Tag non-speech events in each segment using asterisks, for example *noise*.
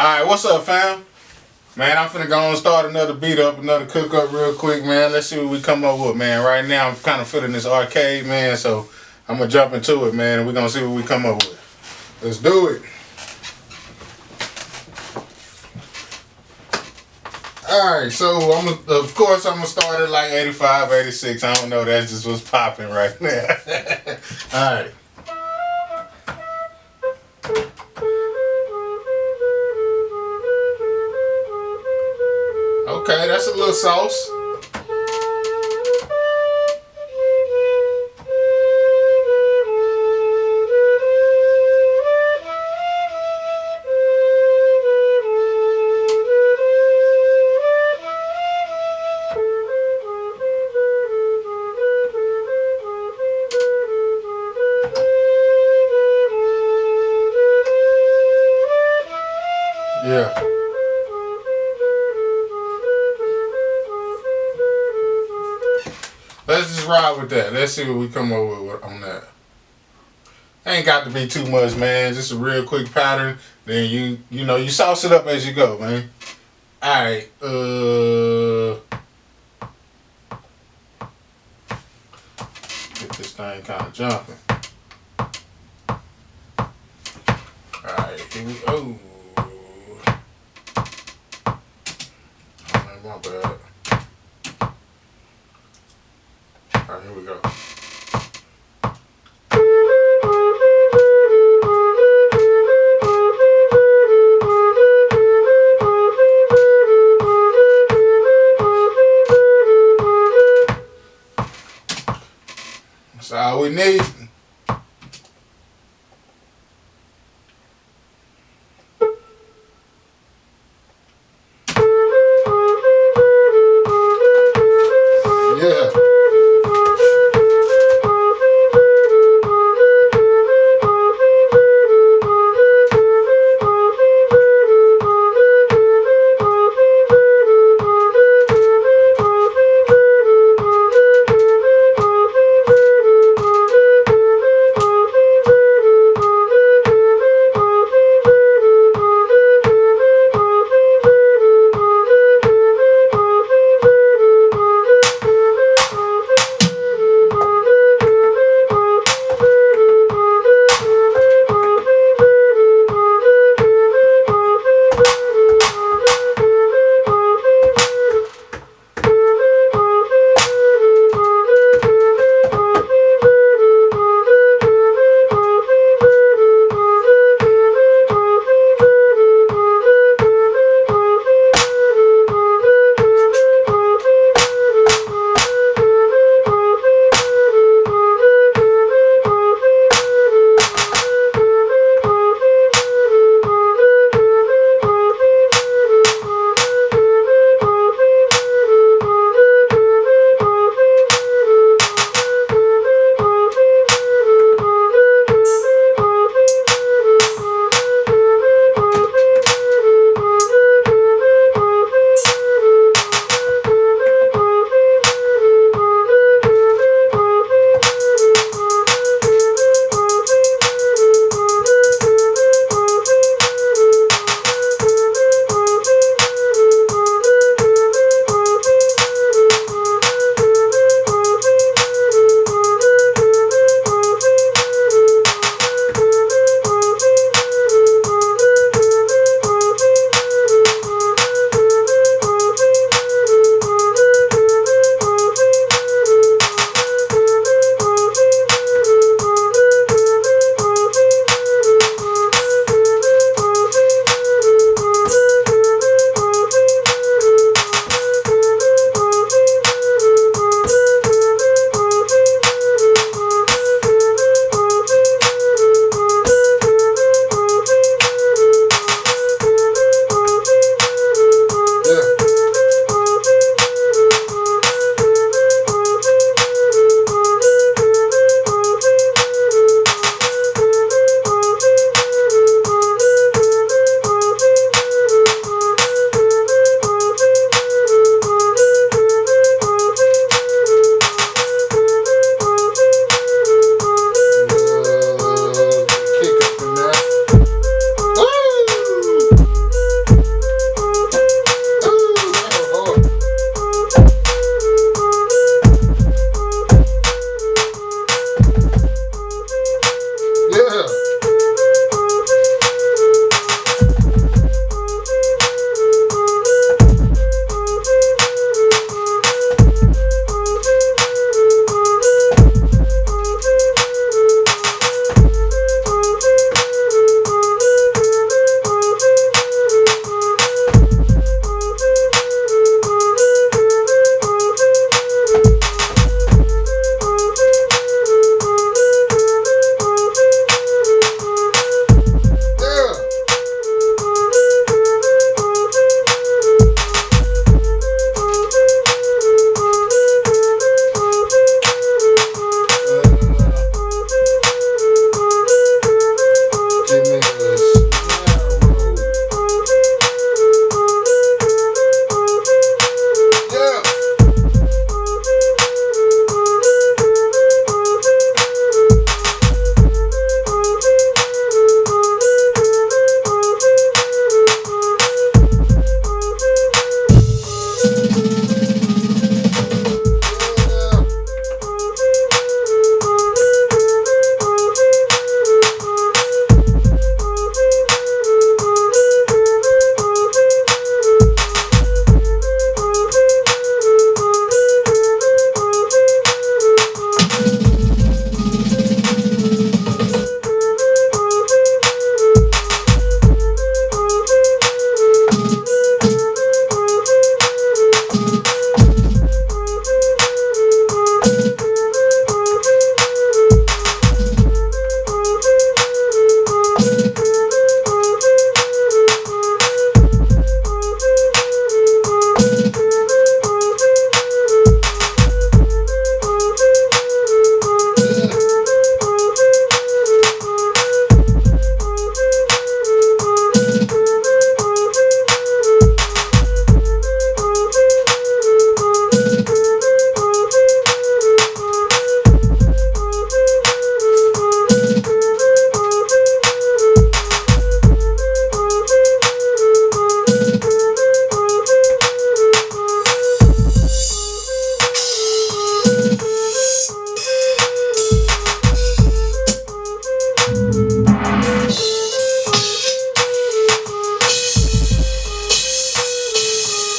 Alright, what's up, fam? Man, I'm finna go and start another beat up, another cook up real quick, man. Let's see what we come up with, man. Right now, I'm kind of feeling this arcade, man, so I'm gonna jump into it, man, and we're gonna see what we come up with. Let's do it. Alright, so I'm of course I'm gonna start at like 85, 86. I don't know, that's just what's popping right now. *laughs* Alright. Okay, that's a little sauce. Ride with that. Let's see what we come up with on that. Ain't got to be too much, man. Just a real quick pattern. Then you, you know, you sauce it up as you go, man. All right. Uh, get this thing kind of jumping. All right. Here we. go. oh my bad.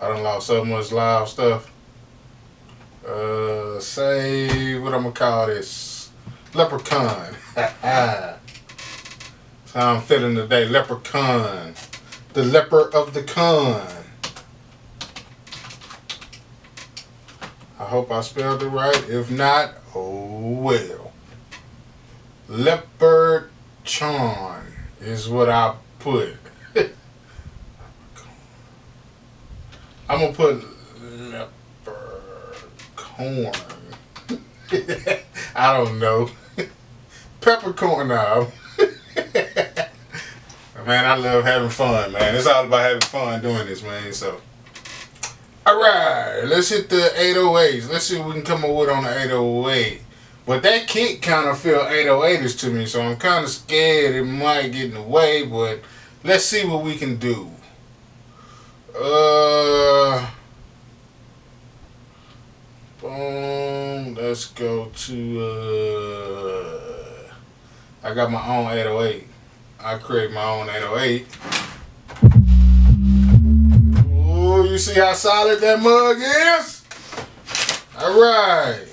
I done lost so much live stuff. Uh, say what I'm gonna call this leprechaun. That's *laughs* how I'm feeling today. Leprechaun, the leper of the con. I hope I spelled it right. If not, oh well. Leopard Chon is what I put. I'm gonna put peppercorn. *laughs* I don't know. *laughs* Peppercorn now. *laughs* man, I love having fun, man. It's all about having fun doing this, man. So, all right, let's hit the 808s. Let's see what we can come up with on the 808. But that kick kind of feel 808ish to me, so I'm kind of scared it might get in the way, but let's see what we can do. Uh, boom, let's go to, uh, I got my own 808. I create my own 808. Ooh, you see how solid that mug is? All right.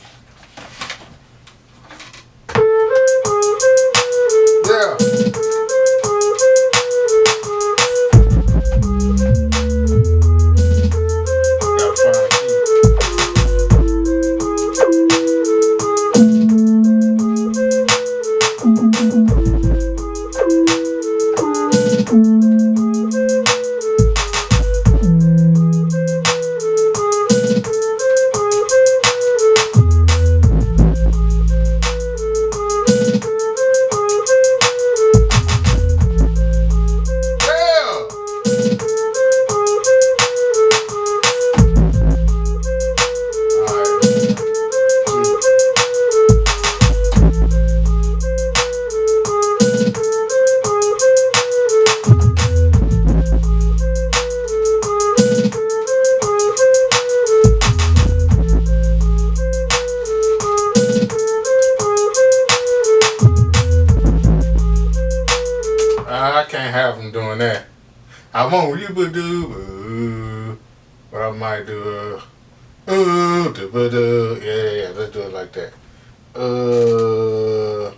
I won't you but do, but I might do uh, uh, yeah, yeah, let's do it like that. Uh,